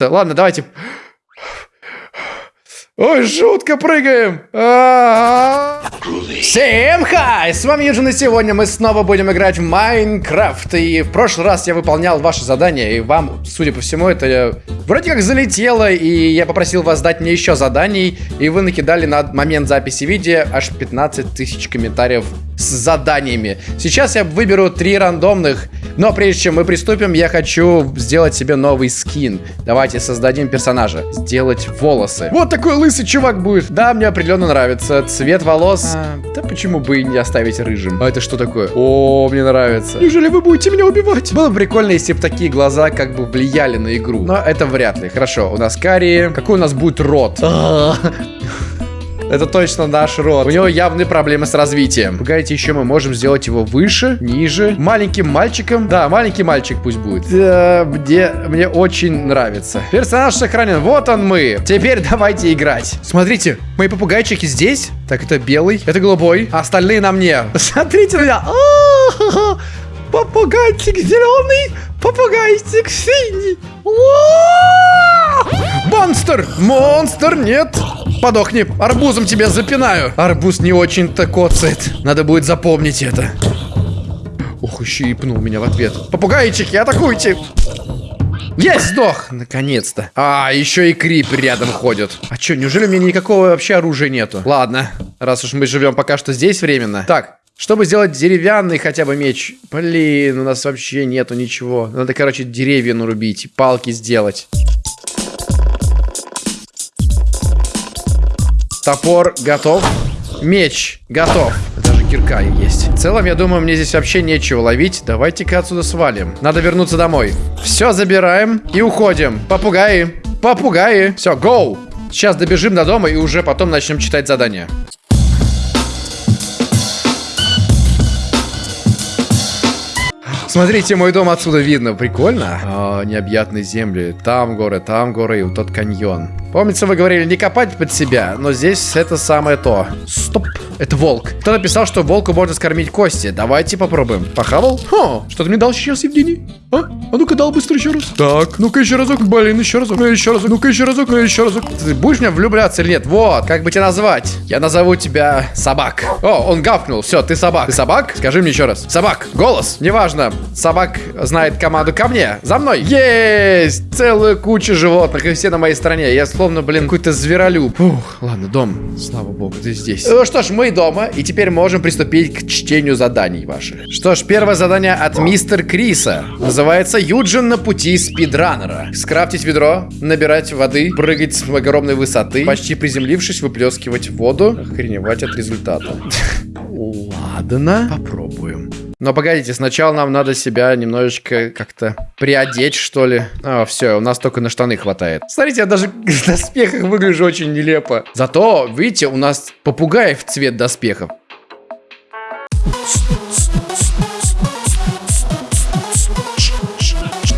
Ладно, давайте. Ой, жутко прыгаем! А-а-а. Всем хай! С вами Юджин, и сегодня мы снова будем играть в Майнкрафт. И в прошлый раз я выполнял ваши задания, и вам, судя по всему, это вроде как залетело, и я попросил вас дать мне еще заданий, и вы накидали на момент записи видео аж 15 тысяч комментариев с заданиями. Сейчас я выберу три рандомных, но прежде чем мы приступим, я хочу сделать себе новый скин. Давайте создадим персонажа. Сделать волосы. Вот такой лысый чувак будет. Да, мне определенно нравится. Цвет волос. А, да почему бы и не оставить рыжим? А это что такое? О, мне нравится. Неужели вы будете меня убивать? Было бы прикольно, если бы такие глаза как бы влияли на игру. Но это вряд ли. Хорошо, у нас карие. Какой у нас будет рот? Это точно наш род. У него явные проблемы с развитием. Погодите, еще мы можем сделать его выше, ниже. Маленьким мальчиком. Да, маленький мальчик пусть будет. Да, мне, мне очень нравится. Персонаж сохранен. Вот он мы. Теперь давайте играть. Смотрите, мои попугайчики здесь. Так, это белый, это голубой. А остальные на мне. Смотрите на меня. Попугайчик зеленый, попугайчик синий. Монстр! Монстр, нет! Подохни, арбузом тебя запинаю. Арбуз не очень-то коцает. Надо будет запомнить это. Ух, еще и пнул меня в ответ. Попугайчики, атакуйте! Есть, сдох! Наконец-то. А, еще и крипер рядом ходит. А что, неужели у меня никакого вообще оружия нету? Ладно, раз уж мы живем пока что здесь временно. Так, чтобы сделать деревянный хотя бы меч. Блин, у нас вообще нету ничего. Надо, короче, деревья нарубить, палки сделать. Топор готов. Меч готов. Даже кирка есть. В целом, я думаю, мне здесь вообще нечего ловить. Давайте-ка отсюда свалим. Надо вернуться домой. Все забираем и уходим. Попугаи. Попугаи. Все, гоу. Сейчас добежим до дома и уже потом начнем читать задания. Смотрите, мой дом отсюда видно. Прикольно. О, необъятные земли. Там горы, там горы и вот тот каньон. Помнится, вы говорили не копать под себя, но здесь это самое то. Стоп, это волк. Кто написал, что волку можно скормить кости? Давайте попробуем. Похавал? Хо, что ты мне дал сейчас, Евгений? А? А ну-ка дал быстро еще раз. Так, ну-ка еще разок. Блин, еще разок. Ну еще разок. Ну-ка еще разок. Ну еще разок. Ты будешь меня влюбляться или нет? Вот, как бы тебя назвать? Я назову тебя собак. О, он гавкнул. Все, ты собак. Ты собак? Скажи мне еще раз. Собак. Голос. Неважно. Собак знает команду ко мне. За мной. Есть! Целая куча животных, и все на моей стороне. Я словно, блин, какой-то зверолюб. Ух, ладно, дом. Слава богу, ты здесь. Ну что ж, мы дома, и теперь можем приступить к чтению заданий ваших. Что ж, первое задание от мистер Криса. Называется «Юджин на пути спидранера». Скрафтить ведро, набирать воды, прыгать с огромной высоты, почти приземлившись, выплескивать воду, охреневать от результата. Ладно, попробуем. Но погодите, сначала нам надо себя немножечко как-то приодеть, что ли. А, все, у нас только на штаны хватает. Смотрите, я даже в доспехах выгляжу очень нелепо. Зато, видите, у нас попугаев цвет доспехов.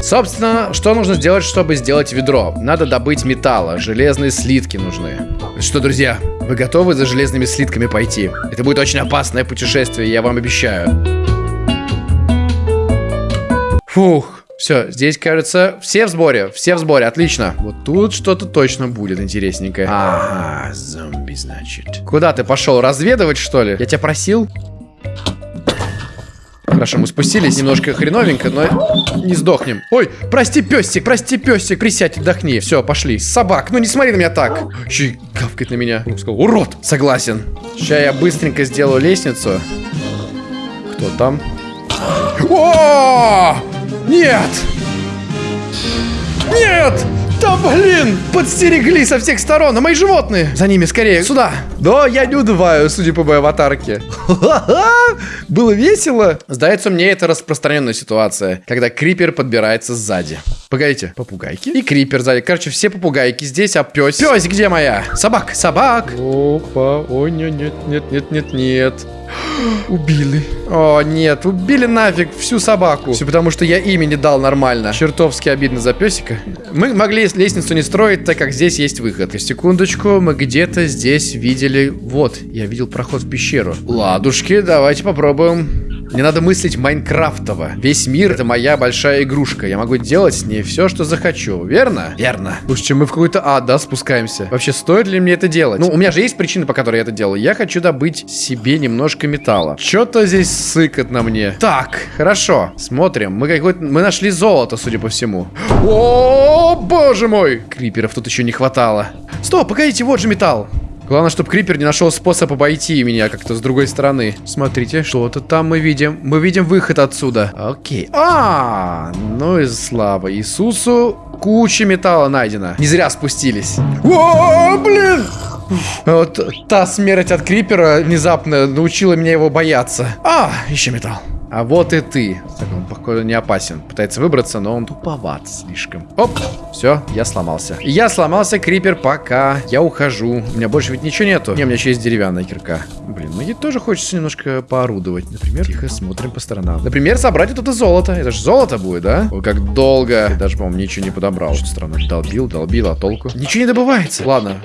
Собственно, что нужно сделать, чтобы сделать ведро? Надо добыть металла, железные слитки нужны. Что, друзья, вы готовы за железными слитками пойти? Это будет очень опасное путешествие, я вам обещаю. Фух. Все, здесь, кажется, все в сборе, все в сборе, отлично. Вот тут что-то точно будет интересненькое. Ага, зомби, значит. Куда ты пошел, разведывать, что ли? Я тебя просил? Хорошо, мы спустились немножко хреновенько, но не сдохнем. Ой, прости, песик, прости, песик, присядь, отдохни. Все, пошли. Собак, ну не смотри на меня так. Еще и гавкает на меня. Сказал, урод. Согласен. Сейчас я быстренько сделаю лестницу. Кто там? О! Нет! Нет! Да блин! Подстерегли со всех сторон, а мои животные! За ними, скорее, сюда! Да, я не удываю, судя по моей аватарке. Было весело. Сдается мне, это распространенная ситуация, когда крипер подбирается сзади. Погодите, попугайки? И крипер сзади. Короче, все попугайки здесь, а пес... Пес, где моя? Собак, собак! Опа, ой, нет, нет, нет, нет, нет, нет. Убили. О, нет, убили нафиг всю собаку. Все потому, что я имя не дал нормально. Чертовски обидно за песика. Мы могли лестницу не строить, так как здесь есть выход. Секундочку, мы где-то здесь видели... Вот, я видел проход в пещеру. Ладушки, давайте попробуем Мне надо мыслить майнкрафтово. Весь мир — это моя большая игрушка. Я могу делать с ней все, что захочу. Верно? Верно. Слушайте, мы в какой-то ад, да, спускаемся? Вообще, стоит ли мне это делать? Ну, у меня же есть причины, по которой я это делаю. Я хочу добыть себе немножко металла. Что-то здесь сыкот на мне. Так, хорошо. Смотрим. Мы какой-то... Мы нашли золото, судя по всему. О, боже мой! Криперов тут еще не хватало. Стоп, погодите, вот же металл. Главное, чтобы Крипер не нашел способ обойти меня как-то с другой стороны. Смотрите, что-то там мы видим. Мы видим выход отсюда. Окей. А, ну и слава Иисусу. Куча металла найдена. Не зря спустились. О, блин! Вот та смерть от Крипера внезапно научила меня его бояться. А, еще металл. А вот и ты. Так, он, походу, не опасен. Пытается выбраться, но он туповат слишком. Оп, все, я сломался. Я сломался, Крипер, пока. Я ухожу. У меня больше ведь ничего нету. Не, у меня еще есть деревянная кирка. Блин, мне тоже хочется немножко поорудовать. Например, тихо смотрим по сторонам. Например, собрать вот это золото. Это же золото будет, да? Ой, как долго. Я даже, по-моему, ничего не подобрал. Что странно. Долбил, долбил, а толку? Ничего не добывается. Ладно.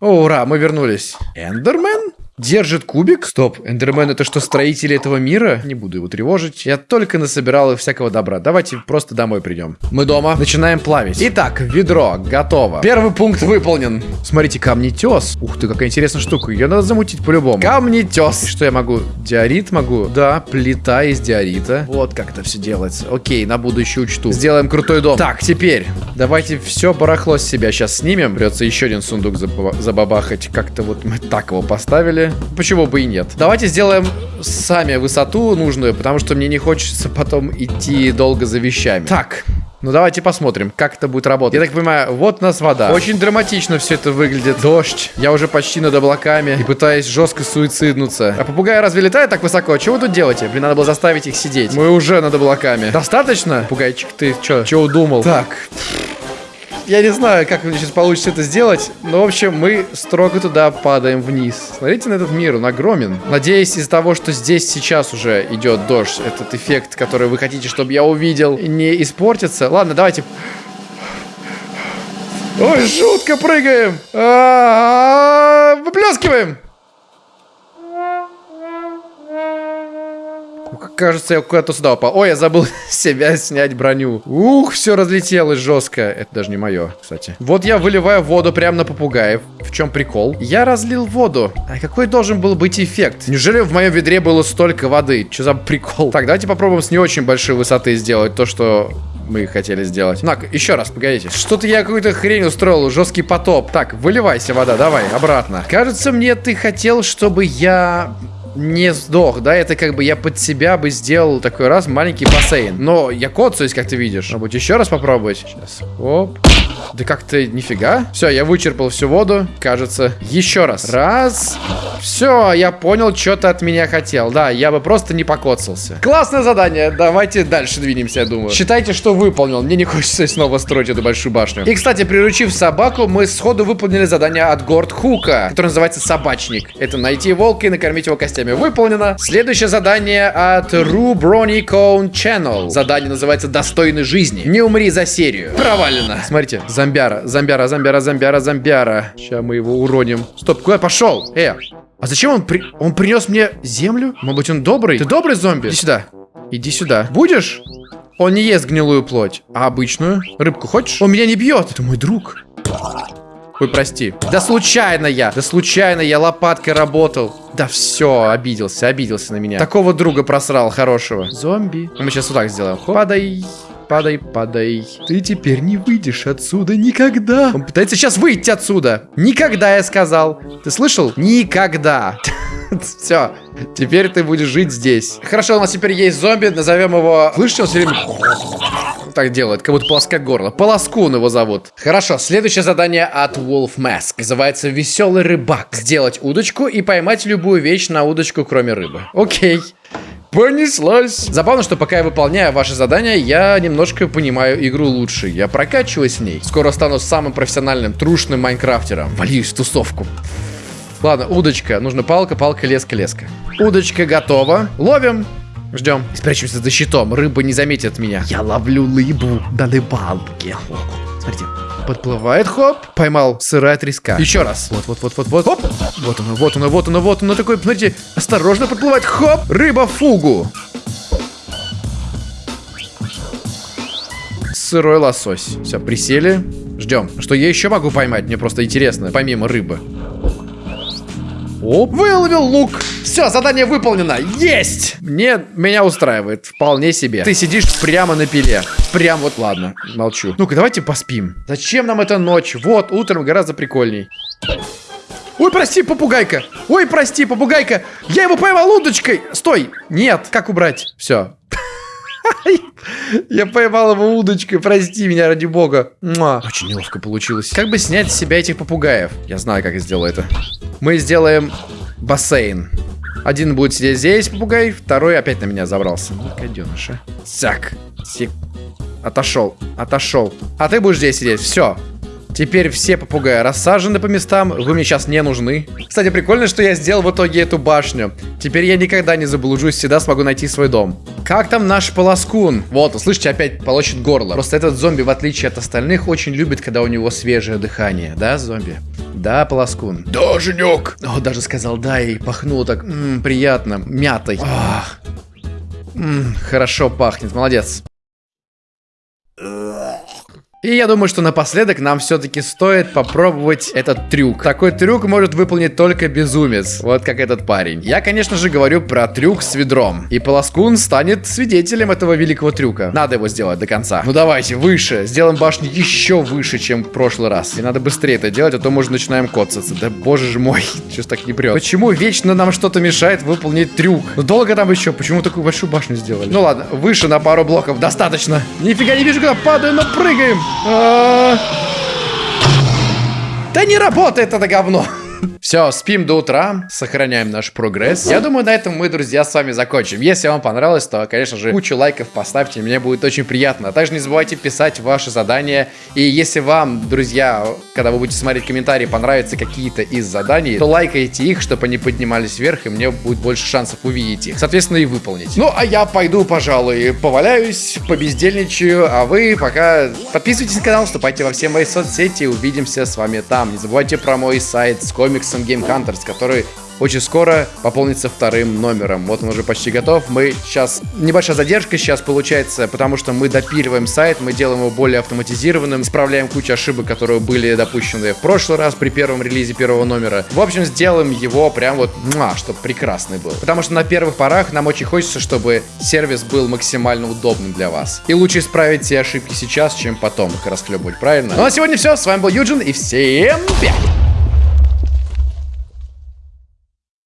О, ура, мы вернулись. Эндермен? Держит кубик? Стоп, Эндермен это что, строители этого мира? Не буду его тревожить. Я только насобирал всякого добра. Давайте просто домой придем. Мы дома. Начинаем плавить. Итак, ведро готово. Первый пункт выполнен. Смотрите, камнетес. Ух ты, какая интересная штука. Ее надо замутить по-любому. Камнетес. Что я могу? Диорит могу? Да, плита из диорита. Вот как это все делается. Окей, на будущее учту. Сделаем крутой дом. Так, теперь давайте все барахло с себя сейчас снимем. Придется еще один сундук забабахать. Как-то вот мы так его поставили. Почему бы и нет? Давайте сделаем сами высоту нужную, потому что мне не хочется потом идти долго за вещами. Так, ну давайте посмотрим, как это будет работать. Я так понимаю, вот у нас вода. Очень драматично все это выглядит. Дождь. Я уже почти над облаками и пытаюсь жестко суициднуться. А попугаи разве летают так высоко? Чего вы тут делаете? Блин, надо было заставить их сидеть. Мы уже над облаками. Достаточно? Пугайчик, ты что? Чего удумал? Так. Я не знаю, как сейчас получится это сделать, но, в общем, мы строго туда падаем вниз. Смотрите на этот мир, он огромен. Надеюсь, из-за того, что здесь сейчас уже идет дождь, этот эффект, который вы хотите, чтобы я увидел, не испортится. Ладно, давайте... Ой, жутко прыгаем! Выплескиваем! Кажется, я куда-то сюда упал. Ой, я забыл себя снять броню. Ух, все разлетелось жестко. Это даже не мое, кстати. Вот я выливаю воду прямо на попугаев. В чем прикол? Я разлил воду. А какой должен был быть эффект? Неужели в моем ведре было столько воды? Что за прикол? Так, давайте попробуем с не очень большой высоты сделать то, что мы хотели сделать. Так, еще раз, погодите. Что-то я какую-то хрень устроил, жесткий потоп. Так, выливайся вода, давай, обратно. Кажется, мне ты хотел, чтобы я не сдох, да, это как бы я под себя бы сделал такой раз маленький бассейн. Но я коцаюсь, как ты видишь. Может быть, еще раз попробовать? Сейчас. Оп. Да как-то нифига. Все, я вычерпал всю воду, кажется. Еще раз. Раз. Все, я понял, что ты от меня хотел. Да, я бы просто не покоцался. Классное задание. Давайте дальше двинемся, я думаю. Считайте, что выполнил. Мне не хочется снова строить эту большую башню. И, кстати, приручив собаку, мы сходу выполнили задание от Горд Хука, которое называется Собачник. Это найти волка и накормить его костями. Выполнено. Следующее задание от Ru Brony Cone Channel. Задание называется Достойный жизни. Не умри за серию. Провалено. Смотрите, Зомбяра, зомбяра, зомбяра, зомбяра, зомбяра. Сейчас мы его уроним. Стоп, куда пошел? Э, а зачем он при... Он принес мне землю? Может быть, он добрый? Ты добрый зомби? Иди сюда. Иди сюда. Будешь? Он не ест гнилую плоть, а обычную. Рыбку хочешь? Он меня не бьет. Это мой друг. Ой, прости. Да случайно я. Да случайно я лопаткой работал. Да все, обиделся, обиделся на меня. Такого друга просрал хорошего. Зомби. Мы сейчас вот так сделаем. Хоп. Падай. Падай, падай. Ты теперь не выйдешь отсюда никогда. Он пытается сейчас выйти отсюда. Никогда, я сказал. Ты слышал? Никогда. Все. Теперь ты будешь жить здесь. Хорошо, у нас теперь есть зомби. Назовем его... Слышите, он все время... Так делает, как будто полоска горла. Полоскун его зовут. Хорошо, следующее задание от Wolf Mask. Называется «Веселый рыбак». Сделать удочку и поймать любую вещь на удочку, кроме рыбы. Окей. Понеслась. Забавно, что пока я выполняю ваши задания, я немножко понимаю игру лучше. Я прокачиваюсь в ней. Скоро стану самым профессиональным, трушным майнкрафтером. Вольюсь в тусовку. Ладно, удочка. Нужна палка, палка, леска, леска. Удочка готова. Ловим. Ждем. Спрячемся за щитом. Рыба не заметит меня. Я ловлю рыбу на рыбалке. Смотрите. Подплывает, хоп, поймал сырая треска. Еще раз. Вот, вот, вот, вот, вот, хоп. Вот оно, вот оно, вот оно, вот оно. Такой, смотрите, осторожно подплывает, хоп. Рыба фугу. Сырой лосось. Все, присели. Ждем. Что я еще могу поймать? Мне просто интересно, помимо рыбы. Оп, выловил лук. Все, задание выполнено. Есть! Мне, меня устраивает. Вполне себе. Ты сидишь прямо на пиле. Прям вот, ладно, молчу. Ну-ка, давайте поспим. Зачем нам эта ночь? Вот, утром гораздо прикольней. Ой, прости, попугайка. Ой, прости, попугайка. Я его поймал удочкой. Стой. Нет, как убрать? Все. Я поймал его удочкой, прости меня, ради бога. Муа. Очень неловко получилось. Как бы снять с себя этих попугаев? Я знаю, как я сделаю это. Мы сделаем бассейн. Один будет сидеть здесь, попугай, второй опять на меня забрался. Ну, гаденыша. Сяк. Сик. Отошел, отошел. А ты будешь здесь сидеть, все. Теперь все попугаи рассажены по местам, вы мне сейчас не нужны. Кстати, прикольно, что я сделал в итоге эту башню. Теперь я никогда не заблужусь, всегда смогу найти свой дом. Как там наш полоскун? Вот, слышите, опять полощет горло. Просто этот зомби, в отличие от остальных, очень любит, когда у него свежее дыхание. Да, зомби? Да, полоскун? Да, Женек! О, даже сказал да и пахнуло так, м -м, приятно, мятой. Ах. М -м, хорошо пахнет, молодец. И я думаю, что напоследок нам все-таки стоит попробовать этот трюк. Такой трюк может выполнить только безумец, вот как этот парень. Я, конечно же, говорю про трюк с ведром. И Полоскун станет свидетелем этого великого трюка. Надо его сделать до конца. Ну давайте, выше. Сделаем башню еще выше, чем в прошлый раз. И надо быстрее это делать, а то мы уже начинаем коцаться. Да боже же мой, что так не прет. Почему вечно нам что-то мешает выполнить трюк? Ну долго там еще? Почему такую большую башню сделали? Ну ладно, выше на пару блоков достаточно. Нифига не вижу, куда падаю, но прыгаем. А. Да не работает это говно. Все, спим до утра, сохраняем наш прогресс. Я думаю, на этом мы, друзья, с вами закончим. Если вам понравилось, то, конечно же, кучу лайков поставьте, мне будет очень приятно. А также не забывайте писать ваши задания. И если вам, друзья, когда вы будете смотреть комментарии, понравятся какие-то из заданий, то лайкайте их, чтобы они поднимались вверх, и мне будет больше шансов увидеть их. Соответственно, и выполнить. Ну, а я пойду, пожалуй, поваляюсь, побездельничаю, а вы пока подписывайтесь на канал, вступайте во все мои соцсети, увидимся с вами там. Не забывайте про мой сайт с комиксом Game Hunters, который очень скоро пополнится вторым номером. Вот он уже почти готов. Мы сейчас... Небольшая задержка сейчас получается, потому что мы допиливаем сайт, мы делаем его более автоматизированным, исправляем кучу ошибок, которые были допущены в прошлый раз при первом релизе первого номера. В общем, сделаем его прям вот, муа, чтобы прекрасный был. Потому что на первых порах нам очень хочется, чтобы сервис был максимально удобным для вас. И лучше исправить все ошибки сейчас, чем потом их расхлебывать, правильно? Ну а сегодня все. С вами был Юджин и всем пять!